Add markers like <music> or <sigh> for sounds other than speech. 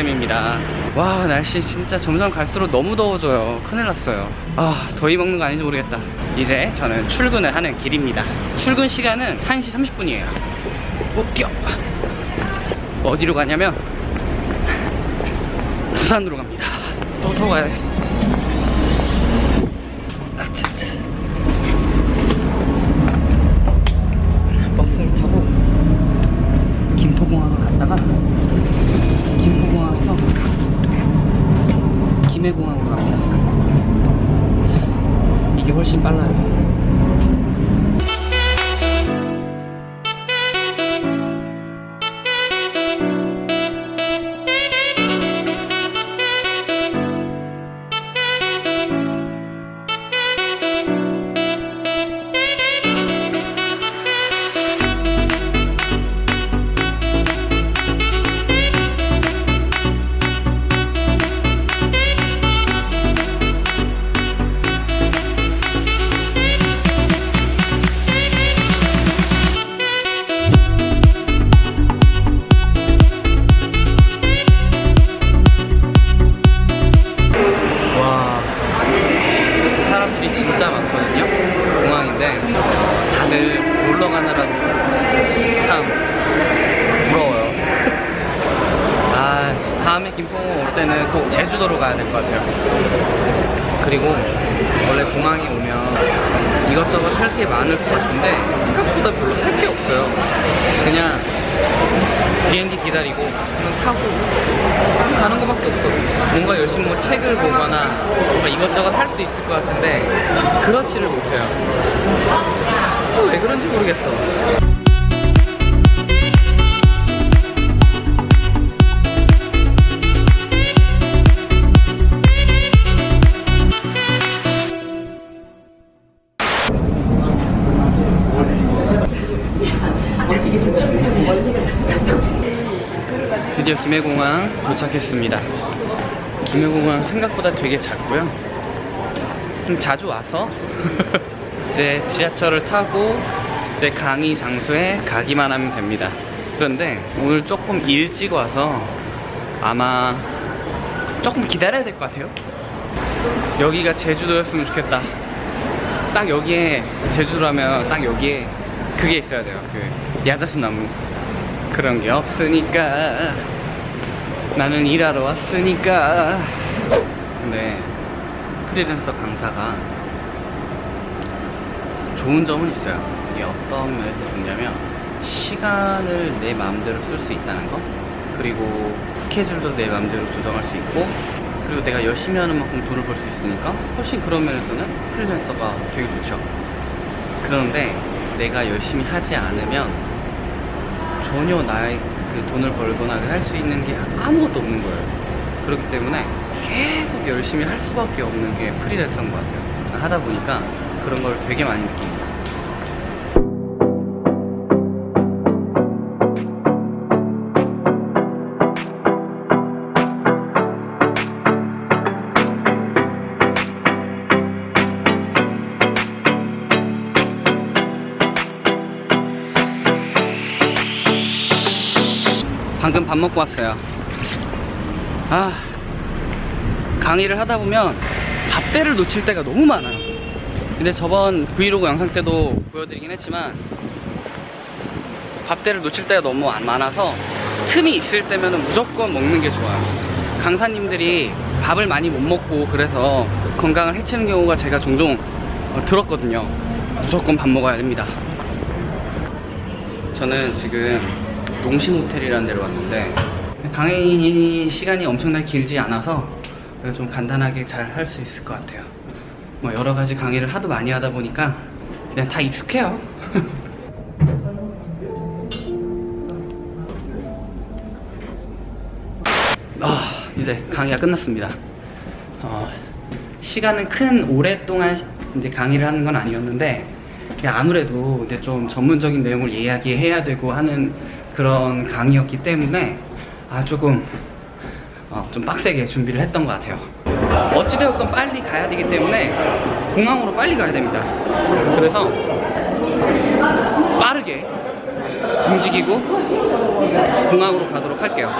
이주쌤입니다. 와 날씨 진짜 점점 갈수록 너무 더워져요. 큰일 났어요. 아 더위 먹는 거 아닌지 모르겠다. 이제 저는 출근을 하는 길입니다. 출근 시간은 1시 30분이에요. 웃겨. 어디로 가냐면 부산으로 갑니다. 또더 가야 돼. 아차차 버스를 타고 김포공항을 갔다가 김포공항에서 김해공항으로 갑니다 이게 훨씬 빨라요 가느라 참 부러워요. 아 다음에 김포 올 때는 꼭 제주도로 가야 될 것 같아요. 그리고 원래 공항에 오면 이것저것 할 게 많을 것 같은데 생각보다 별로 할 게 없어요. 그냥 비행기 기다리고 그냥 타고 가는 거밖에 없어 뭔가 열심히 뭐 책을 보거나 뭔가 이것저것 할 수 있을 것 같은데 그렇지를 못해요 또 왜 그런지 모르겠어 드디어 김해공항 도착했습니다. 김해공항 생각보다 되게 작고요. 좀 자주 와서 <laughs> 이제 지하철을 타고 이제 강의 장소에 가기만 하면 됩니다. 그런데 오늘 조금 일찍 와서 아마 조금 기다려야 될 것 같아요. 여기가 제주도였으면 좋겠다. 딱 여기에 제주도라면 딱 여기에 그게 있어야 돼요. 그 야자수 나무. 그런 게 없으니까 나는 일하러 왔으니까 근데 프리랜서 강사가 좋은 점은 있어요 이게 어떤 면에서 좋냐면 시간을 내 마음대로 쓸 수 있다는 거 그리고 스케줄도 내 마음대로 조정할 수 있고 그리고 내가 열심히 하는 만큼 돈을 벌 수 있으니까 훨씬 그런 면에서는 프리랜서가 되게 좋죠 그런데 내가 열심히 하지 않으면 전혀 나의 그 돈을 벌거나 할 수 있는 게 아무것도 없는 거예요. 그렇기 때문에 계속 열심히 할 수밖에 없는 게 프리랜서인 것 같아요. 하다 보니까 그런 걸 되게 많이 느낍니다. 방금 밥 먹고 왔어요. 아, 강의를 하다 보면 밥대를 놓칠 때가 너무 많아요. 근데 저번 브이로그 영상 때도 보여드리긴 했지만 밥대를 놓칠 때가 너무 안 많아서 틈이 있을 때면 무조건 먹는 게 좋아요. 강사님들이 밥을 많이 못 먹고 그래서 건강을 해치는 경우가 제가 종종 어, 들었거든요. 무조건 밥 먹어야 됩니다. 저는 지금 농심 호텔이라는 데로 왔는데 강의 시간이 엄청나게 길지 않아서 좀 간단하게 잘 할 수 있을 것 같아요. 뭐 여러 가지 강의를 하도 많이 하다 보니까 그냥 다 익숙해요. <laughs> 아 이제 강의가 끝났습니다. 어, 시간은 큰 오랫동안 시- 이제 강의를 하는 건 아니었는데 아무래도 이제 좀 전문적인 내용을 이야기해야 되고 하는 그런 강의였기 때문에 아 조금 어, 좀 빡세게 준비를 했던 것 같아요. 어찌되었건 빨리 가야 되기 때문에 공항으로 빨리 가야 됩니다. 그래서 빠르게 움직이고 공항으로 가도록 할게요.